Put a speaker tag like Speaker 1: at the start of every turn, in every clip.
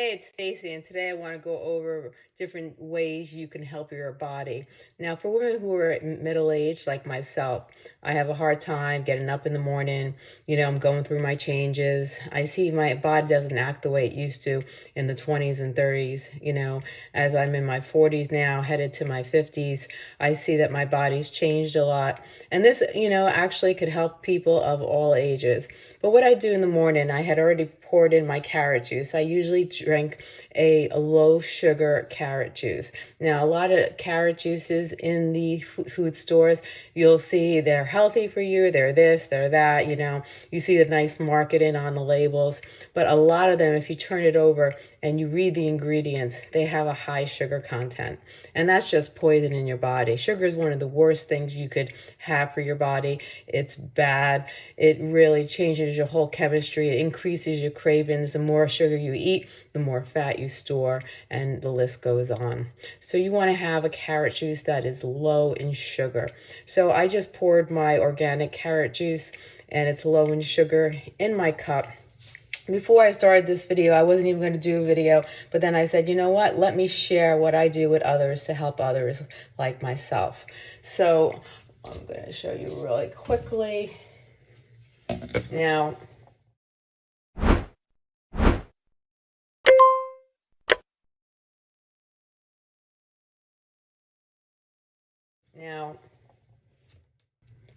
Speaker 1: Hey, it's Stacy, and today I want to go over different ways you can help your body. Now, for women who are middle aged like myself, I have a hard time getting up in the morning. You know, I'm going through my changes. I see my body doesn't act the way it used to in the 20s and 30s. You know, as I'm in my 40s now, headed to my 50s, I see that my body's changed a lot. And this, you know, actually could help people of all ages. But what I do in the morning, I had already poured in my carrot juice. I usually drink a, a low sugar carrot juice. Now, a lot of carrot juices in the food stores, you'll see they're healthy for you, they're this, they're that, you know, you see the nice marketing on the labels, but a lot of them, if you turn it over and you read the ingredients, they have a high sugar content. And that's just poison in your body. Sugar is one of the worst things you could have for your body. It's bad. It really changes your whole chemistry. It increases your cravings. The more sugar you eat, the more fat you store, and the list goes on. So you want to have a carrot juice that is low in sugar. So I just poured my organic carrot juice and it's low in sugar in my cup before I started this video, I wasn't even going to do a video, but then I said, you know what, let me share what I do with others to help others like myself. So I'm going to show you really quickly. Now, now,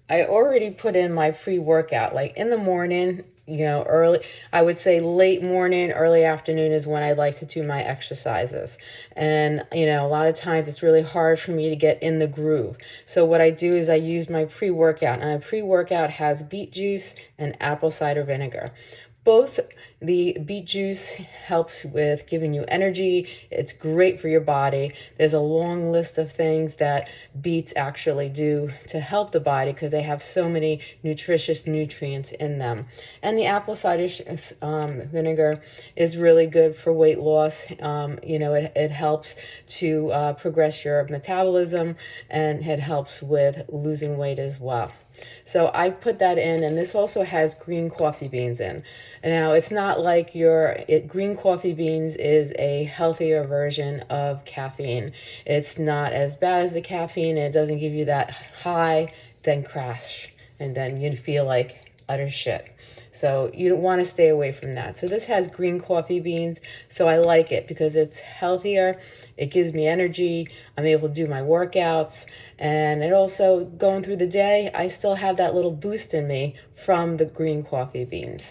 Speaker 1: I already put in my pre-workout. Like in the morning, you know, early, I would say late morning, early afternoon is when I like to do my exercises. And, you know, a lot of times it's really hard for me to get in the groove. So what I do is I use my pre-workout and my pre-workout has beet juice and apple cider vinegar. Both the beet juice helps with giving you energy. It's great for your body. There's a long list of things that beets actually do to help the body because they have so many nutritious nutrients in them. And the apple cider um, vinegar is really good for weight loss. Um, you know, it, it helps to uh, progress your metabolism and it helps with losing weight as well. So I put that in, and this also has green coffee beans in. Now, it's not like your it, green coffee beans is a healthier version of caffeine. It's not as bad as the caffeine. It doesn't give you that high, then crash, and then you feel like utter shit. So you don't want to stay away from that. So this has green coffee beans. So I like it because it's healthier. It gives me energy. I'm able to do my workouts. And it also, going through the day, I still have that little boost in me from the green coffee beans.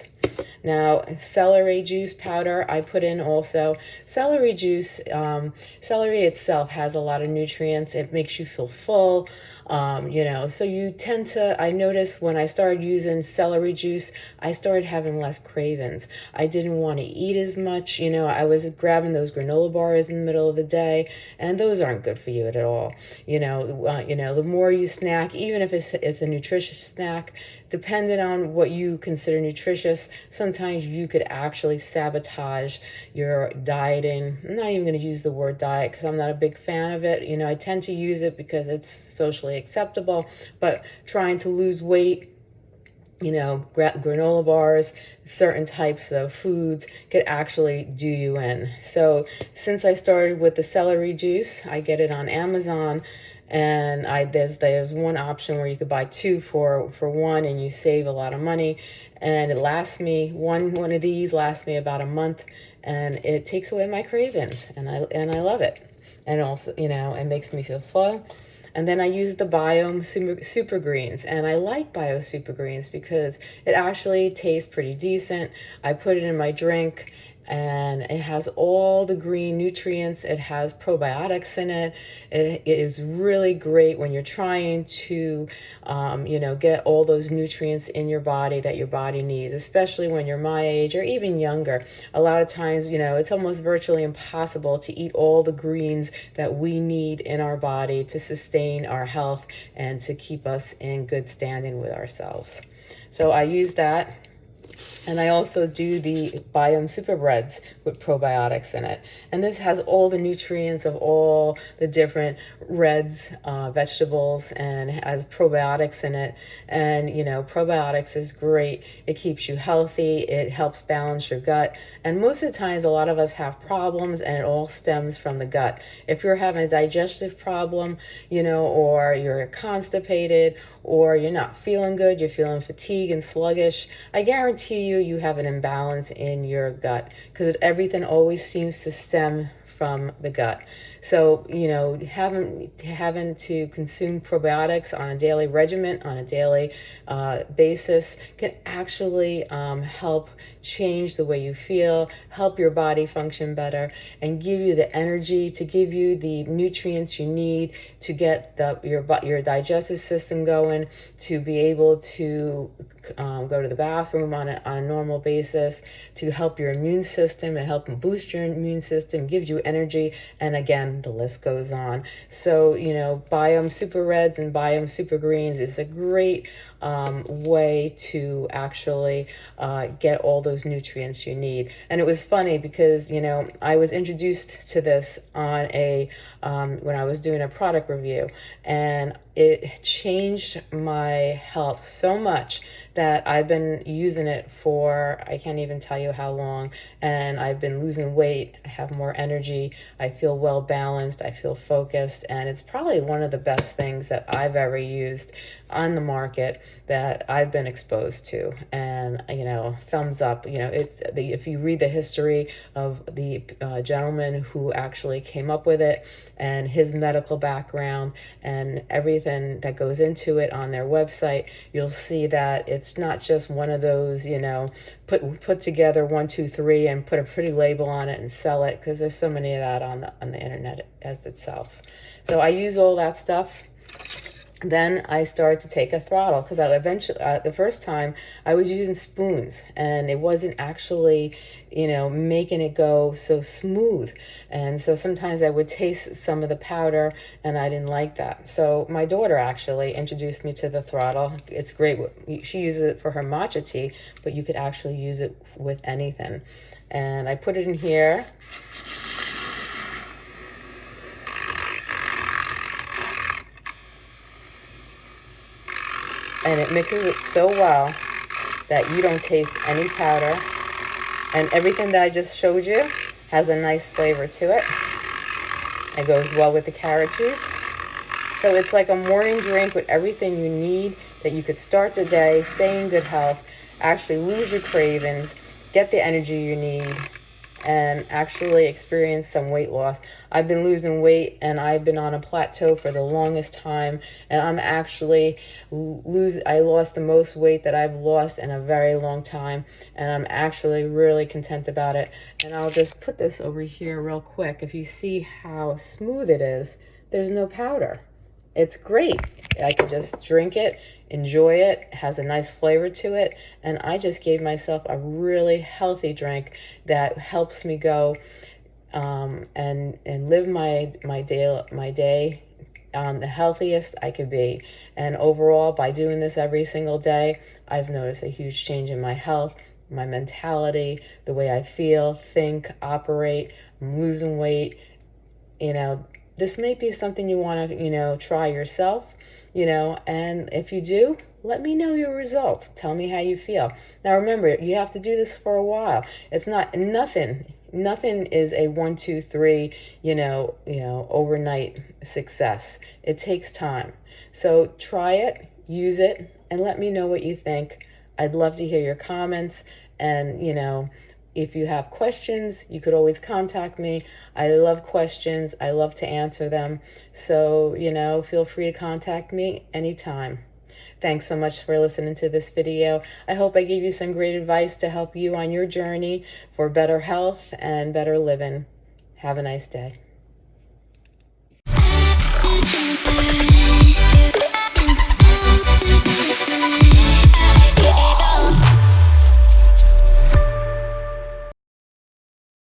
Speaker 1: Now, celery juice powder I put in also. Celery juice, um, celery itself has a lot of nutrients. It makes you feel full, um, you know, so you tend to, I noticed when I started using celery juice, I started having less cravings. I didn't want to eat as much, you know, I was grabbing those granola bars in the middle of the day, and those aren't good for you at all. You know, uh, you know, the more you snack, even if it's, it's a nutritious snack, depending on what you consider nutritious, sometimes you could actually sabotage your dieting. I'm not even going to use the word diet because I'm not a big fan of it. You know, I tend to use it because it's socially acceptable, but trying to lose weight you know, granola bars, certain types of foods could actually do you in. So since I started with the celery juice, I get it on Amazon and I there's there's one option where you could buy two for for one and you save a lot of money and it lasts me one one of these lasts me about a month and it takes away my cravings and I and I love it and also you know it makes me feel full and then I use the Biome Super, Super Greens. And I like Bio Super Greens because it actually tastes pretty decent. I put it in my drink and it has all the green nutrients. It has probiotics in it. It, it is really great when you're trying to, um, you know, get all those nutrients in your body that your body needs, especially when you're my age or even younger. A lot of times, you know, it's almost virtually impossible to eat all the greens that we need in our body to sustain our health and to keep us in good standing with ourselves. So I use that And I also do the Biome Super Reds with probiotics in it. And this has all the nutrients of all the different reds, uh, vegetables, and has probiotics in it. And, you know, probiotics is great. It keeps you healthy. It helps balance your gut. And most of the times, a lot of us have problems and it all stems from the gut. If you're having a digestive problem, you know, or you're constipated, or you're not feeling good, you're feeling fatigued and sluggish, I guarantee you, you have an imbalance in your gut because everything always seems to stem from the gut. So, you know, having, having to consume probiotics on a daily regimen, on a daily uh, basis, can actually um, help change the way you feel, help your body function better, and give you the energy to give you the nutrients you need to get the, your, your digestive system going, to be able to um, go to the bathroom on a, on a normal basis, to help your immune system and help boost your immune system, give you energy, and again, the list goes on. So, you know, Biome Super Reds and Biome Super Greens is a great um, way to actually uh, get all those nutrients you need. And it was funny because, you know, I was introduced to this on a, um, when I was doing a product review and it changed my health so much that I've been using it for, I can't even tell you how long, and I've been losing weight, I have more energy, I feel well balanced, I feel focused, and it's probably one of the best things that I've ever used on the market that I've been exposed to. And, you know, thumbs up, you know, it's the, if you read the history of the uh, gentleman who actually came up with it and his medical background and everything that goes into it on their website, you'll see that it's not just one of those, you know, put put together one, two, three, and put a pretty label on it and sell it because there's so many of that on the on the internet as itself. So I use all that stuff then I started to take a throttle because I eventually, uh, the first time I was using spoons and it wasn't actually, you know, making it go so smooth. And so sometimes I would taste some of the powder and I didn't like that. So my daughter actually introduced me to the throttle. It's great. She uses it for her matcha tea, but you could actually use it with anything. And I put it in here and it mixes it so well that you don't taste any powder. And everything that I just showed you has a nice flavor to it. It goes well with the carrot juice. So it's like a morning drink with everything you need that you could start the day stay in good health actually lose your cravings get the energy you need and actually experience some weight loss. I've been losing weight and I've been on a plateau for the longest time and I'm actually lose I lost the most weight that I've lost in a very long time and I'm actually really content about it. And I'll just put this over here real quick. If you see how smooth it is, there's no powder. It's great. I could just drink it, enjoy it, has a nice flavor to it, and I just gave myself a really healthy drink that helps me go um, and and live my my day my day um, the healthiest I could be. And overall, by doing this every single day, I've noticed a huge change in my health, my mentality, the way I feel, think, operate. I'm losing weight. You know, this may be something you want to, you know, try yourself, you know, and if you do, let me know your results. Tell me how you feel. Now remember, you have to do this for a while. It's not nothing. Nothing is a one, two, three, you know, you know, overnight success. It takes time. So try it, use it, and let me know what you think. I'd love to hear your comments and, you know, if you have questions, you could always contact me. I love questions. I love to answer them. So, you know, feel free to contact me anytime. Thanks so much for listening to this video. I hope I gave you some great advice to help you on your journey for better health and better living. Have a nice day.